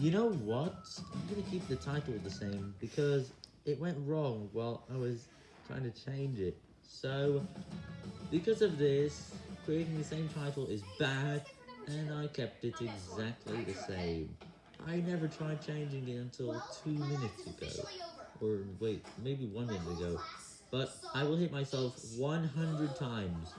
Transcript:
You know what? I'm gonna keep the title the same because it went wrong while I was trying to change it. So, because of this, creating the same title is bad, and I kept it exactly the same. I never tried changing it until two minutes ago. Or wait, maybe one minute ago. But I will hit myself 100 times